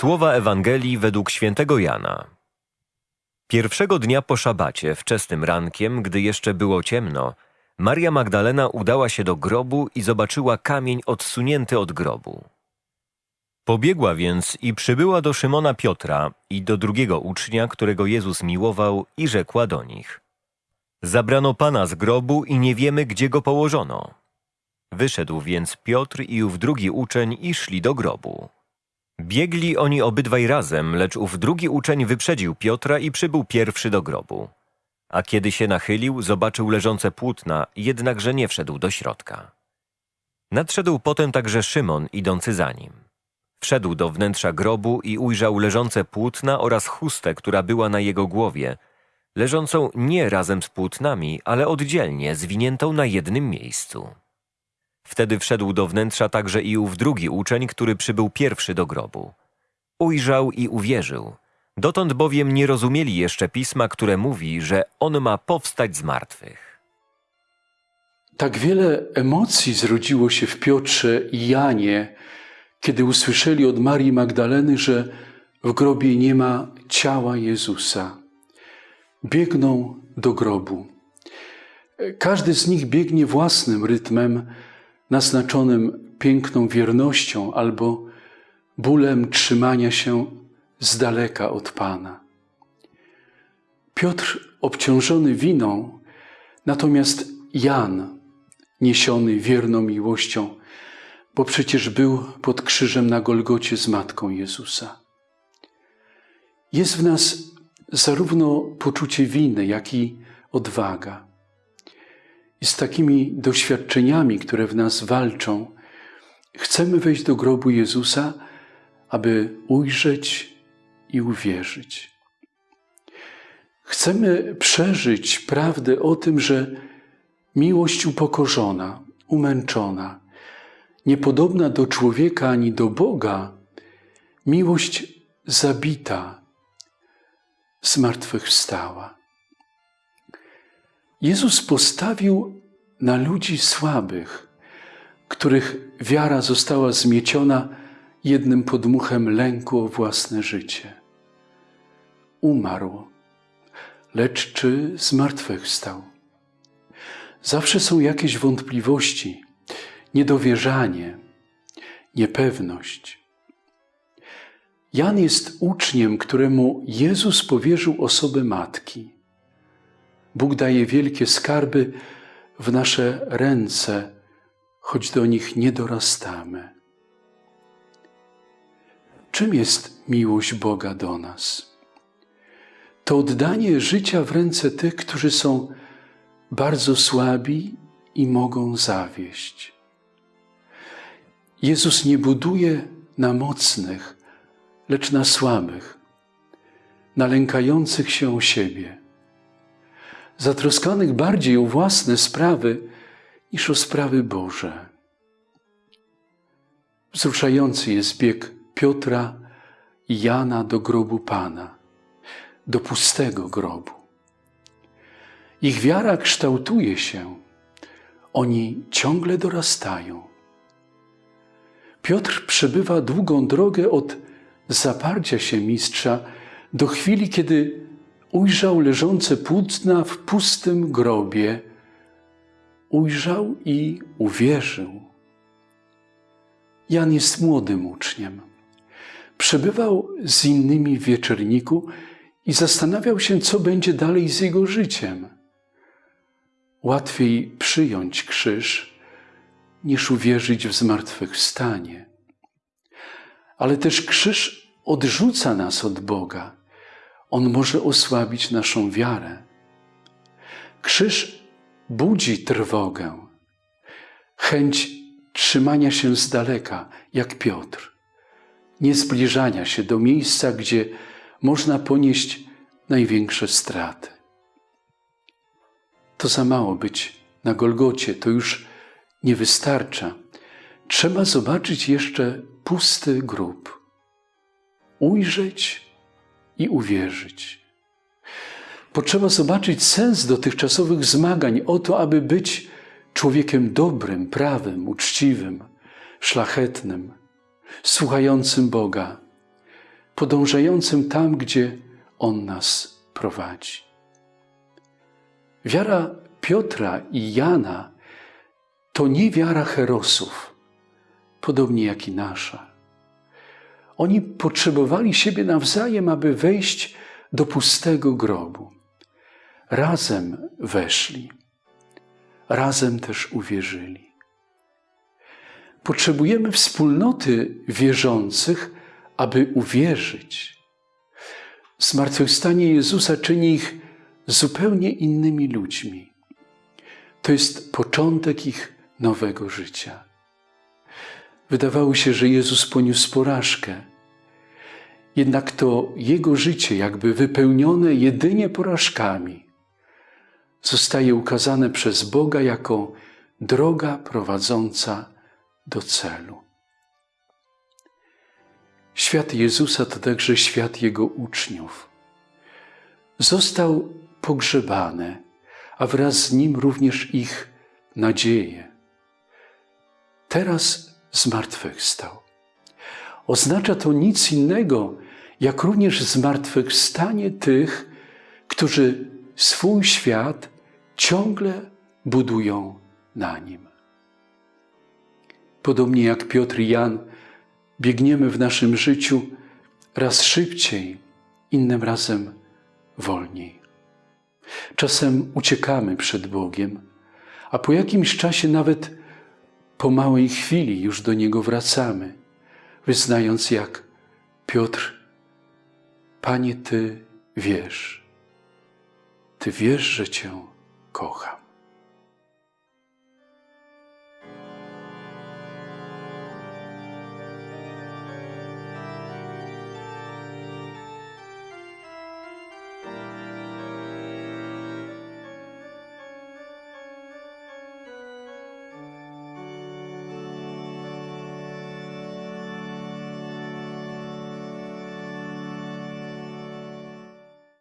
Słowa Ewangelii według świętego Jana. Pierwszego dnia po szabacie, wczesnym rankiem, gdy jeszcze było ciemno, Maria Magdalena udała się do grobu i zobaczyła kamień odsunięty od grobu. Pobiegła więc i przybyła do Szymona Piotra i do drugiego ucznia, którego Jezus miłował, i rzekła do nich: Zabrano pana z grobu i nie wiemy, gdzie go położono. Wyszedł więc Piotr i ów drugi uczeń i szli do grobu. Biegli oni obydwaj razem, lecz ów drugi uczeń wyprzedził Piotra i przybył pierwszy do grobu. A kiedy się nachylił, zobaczył leżące płótna, jednakże nie wszedł do środka. Nadszedł potem także Szymon, idący za nim. Wszedł do wnętrza grobu i ujrzał leżące płótna oraz chustę, która była na jego głowie, leżącą nie razem z płótnami, ale oddzielnie, zwiniętą na jednym miejscu. Wtedy wszedł do wnętrza także i ów drugi uczeń, który przybył pierwszy do grobu. Ujrzał i uwierzył. Dotąd bowiem nie rozumieli jeszcze pisma, które mówi, że on ma powstać z martwych. Tak wiele emocji zrodziło się w Piotrze i Janie, kiedy usłyszeli od Marii Magdaleny, że w grobie nie ma ciała Jezusa. Biegną do grobu. Każdy z nich biegnie własnym rytmem, naznaczonym piękną wiernością albo bólem trzymania się z daleka od Pana. Piotr obciążony winą, natomiast Jan niesiony wierną miłością, bo przecież był pod krzyżem na Golgocie z Matką Jezusa. Jest w nas zarówno poczucie winy, jak i odwaga. I z takimi doświadczeniami, które w nas walczą, chcemy wejść do grobu Jezusa, aby ujrzeć i uwierzyć. Chcemy przeżyć prawdę o tym, że miłość upokorzona, umęczona, niepodobna do człowieka ani do Boga, miłość zabita, zmartwychwstała. Jezus postawił na ludzi słabych, których wiara została zmieciona jednym podmuchem lęku o własne życie. Umarł, lecz czy zmartwychwstał? Zawsze są jakieś wątpliwości, niedowierzanie, niepewność. Jan jest uczniem, któremu Jezus powierzył osobę matki. Bóg daje wielkie skarby w nasze ręce, choć do nich nie dorastamy. Czym jest miłość Boga do nas? To oddanie życia w ręce tych, którzy są bardzo słabi i mogą zawieść. Jezus nie buduje na mocnych, lecz na słabych, na lękających się o siebie, zatroskanych bardziej o własne sprawy niż o sprawy Boże. Wzruszający jest bieg Piotra i Jana do grobu Pana, do pustego grobu. Ich wiara kształtuje się, oni ciągle dorastają. Piotr przebywa długą drogę od zaparcia się mistrza do chwili, kiedy ujrzał leżące płótna w pustym grobie. Ujrzał i uwierzył. Jan jest młodym uczniem. Przebywał z innymi w wieczerniku i zastanawiał się, co będzie dalej z jego życiem. Łatwiej przyjąć krzyż, niż uwierzyć w zmartwychwstanie. Ale też krzyż odrzuca nas od Boga. On może osłabić naszą wiarę. Krzyż budzi trwogę, chęć trzymania się z daleka, jak Piotr, nie zbliżania się do miejsca, gdzie można ponieść największe straty. To za mało być na Golgocie, to już nie wystarcza. Trzeba zobaczyć jeszcze pusty grób, ujrzeć i uwierzyć. Potrzeba zobaczyć sens dotychczasowych zmagań o to, aby być człowiekiem dobrym, prawym, uczciwym, szlachetnym, słuchającym Boga. podążającym tam, gdzie On nas prowadzi. Wiara Piotra i Jana to nie wiara herosów, podobnie jak i nasza. Oni potrzebowali siebie nawzajem, aby wejść do pustego grobu. Razem weszli, razem też uwierzyli. Potrzebujemy wspólnoty wierzących, aby uwierzyć. Zmartwychwstanie Jezusa czyni ich zupełnie innymi ludźmi. To jest początek ich nowego życia. Wydawało się, że Jezus poniósł porażkę. Jednak to Jego życie, jakby wypełnione jedynie porażkami, zostaje ukazane przez Boga jako droga prowadząca do celu. Świat Jezusa to także świat Jego uczniów. Został pogrzebany, a wraz z nim również ich nadzieje. Teraz zmartwychwstał. Oznacza to nic innego, jak również zmartwychwstanie tych, którzy swój świat ciągle budują na nim. Podobnie jak Piotr i Jan, biegniemy w naszym życiu raz szybciej, innym razem wolniej. Czasem uciekamy przed Bogiem, a po jakimś czasie, nawet po małej chwili, już do Niego wracamy, wyznając jak Piotr: Panie, Ty wiesz, Ty wiesz, że Cię kocham.